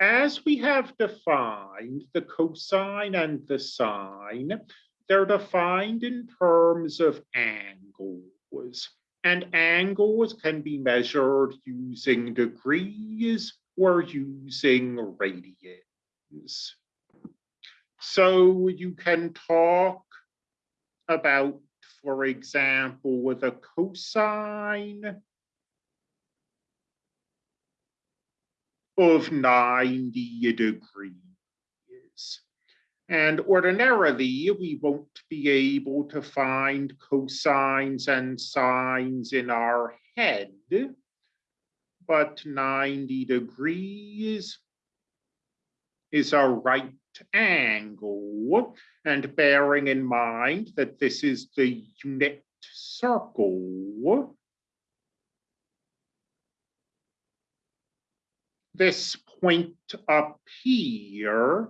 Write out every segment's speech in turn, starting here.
as we have defined the cosine and the sine, they're defined in terms of angles. And angles can be measured using degrees or using radians. So you can talk about, for example, with a cosine of 90 degrees. And ordinarily, we won't be able to find cosines and sines in our head, but 90 degrees is a right angle. And bearing in mind that this is the unit circle, this point up here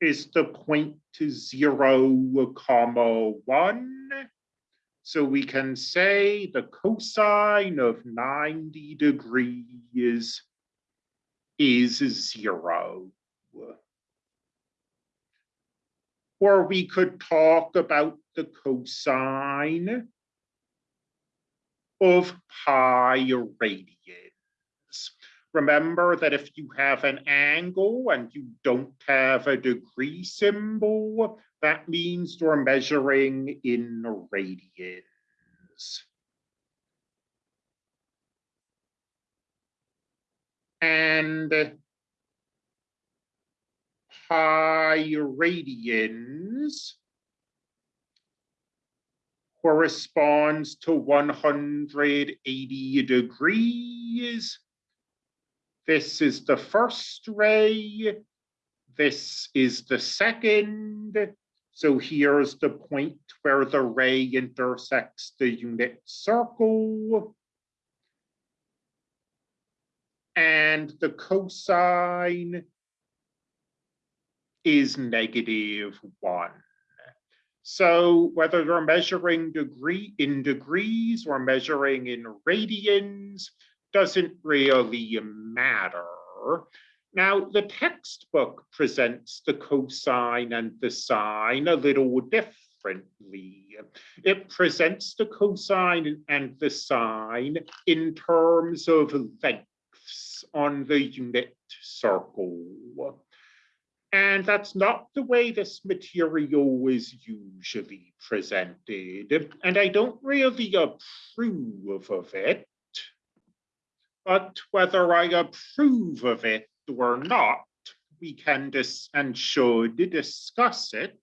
is the point to zero comma one. So we can say the cosine of 90 degrees is zero. Or we could talk about the cosine of pi radians. Remember that if you have an angle and you don't have a degree symbol, that means you're measuring in radians. And pi radians corresponds to 180 degrees this is the first ray. This is the second. So here's the point where the ray intersects the unit circle. And the cosine is negative one. So whether you're measuring degree in degrees or measuring in radians, doesn't really matter. Now, the textbook presents the cosine and the sine a little differently. It presents the cosine and the sine in terms of lengths on the unit circle. And that's not the way this material is usually presented. And I don't really approve of it. But whether I approve of it or not, we can dis and should discuss it.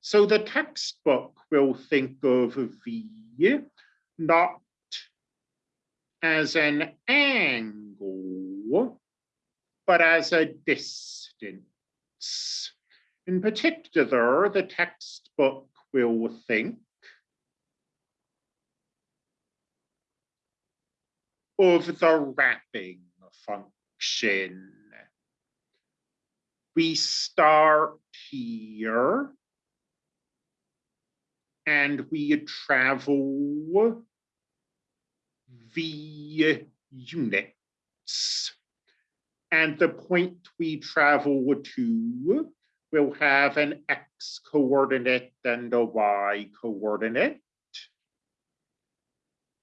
So the textbook will think of V not as an angle, but as a distance. In particular, the textbook will think of the wrapping function. We start here and we travel v units. And the point we travel to will have an x coordinate and a y coordinate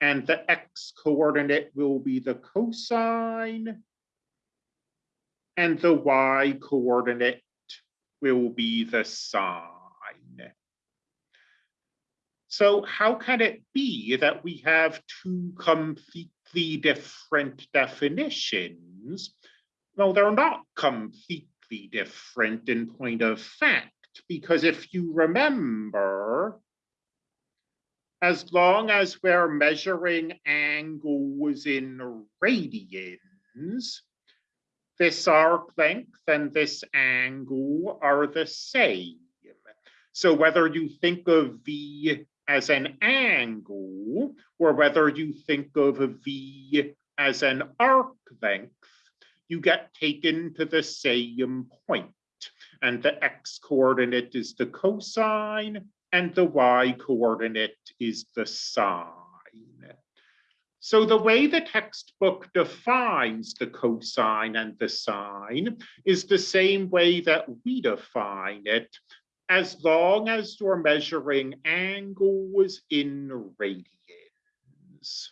and the x coordinate will be the cosine and the y coordinate will be the sine. So how can it be that we have two completely different definitions? Well, they're not completely different in point of fact, because if you remember, as long as we're measuring angles in radians, this arc length and this angle are the same. So whether you think of V as an angle, or whether you think of V as an arc length, you get taken to the same point. And the x coordinate is the cosine, and the y coordinate is the sine. So the way the textbook defines the cosine and the sine is the same way that we define it, as long as you're measuring angles in radians.